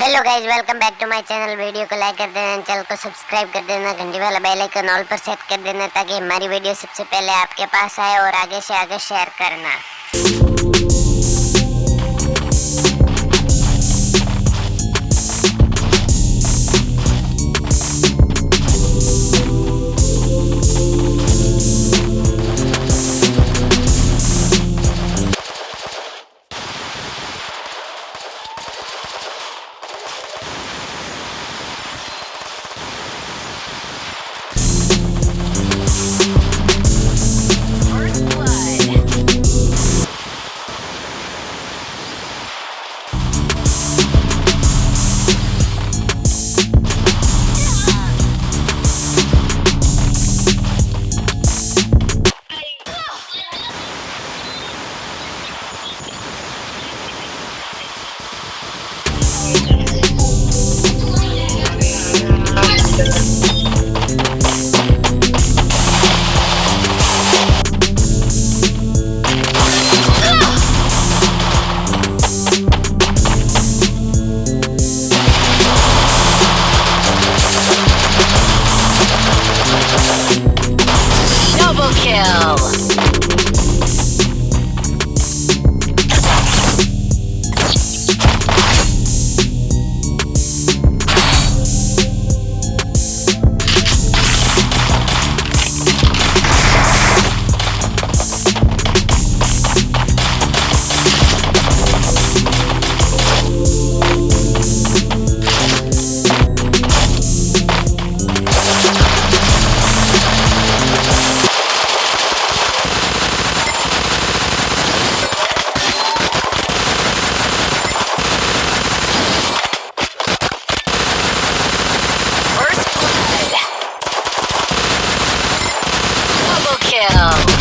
Hello guys welcome back to my channel video को like कर देना चैनल को सब्सक्राइब कर देना, घंटी वाला बेल आइकन ऑल पर सेट कर देना, ताकि हमारी वीडियो सबसे पहले आपके पास आए और आगे से आगे शेयर करना। Oh.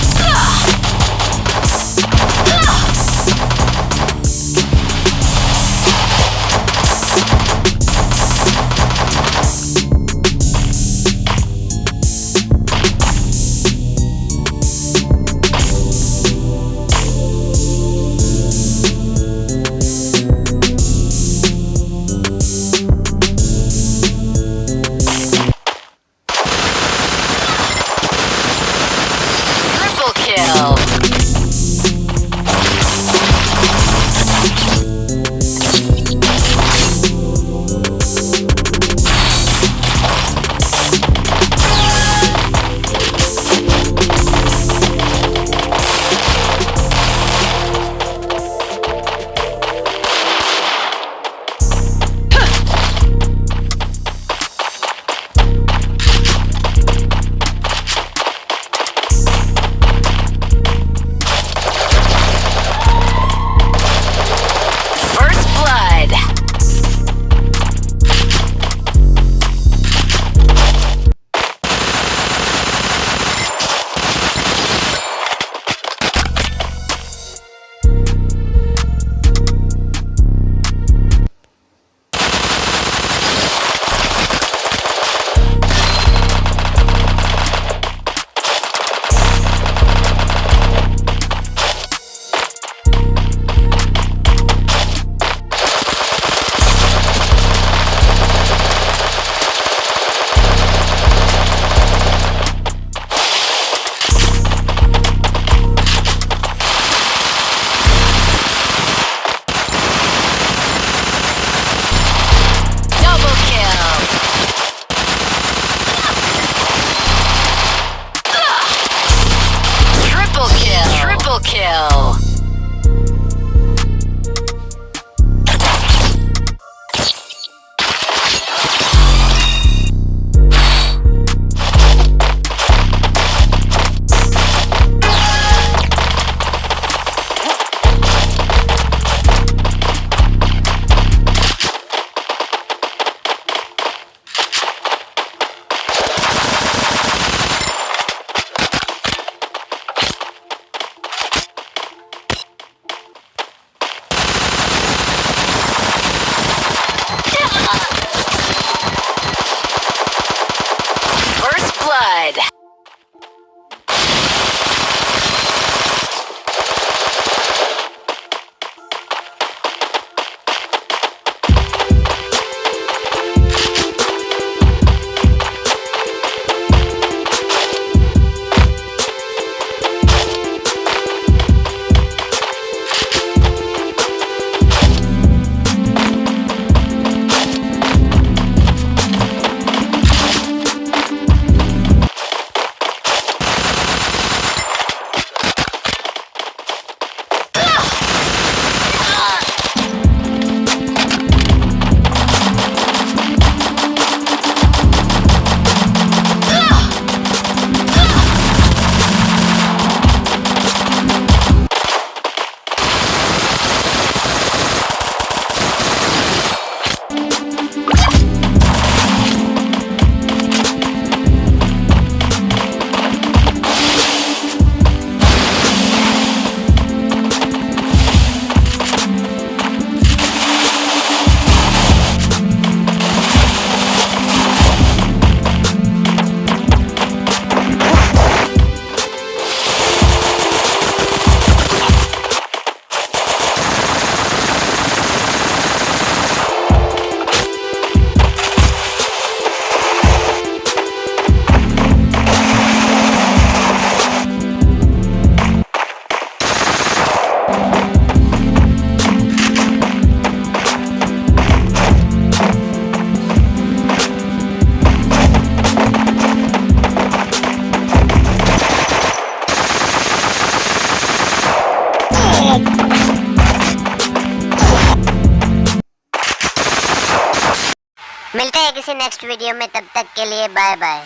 किसी नेक्स्ट वीडियो में तब तक के लिए बाय बाय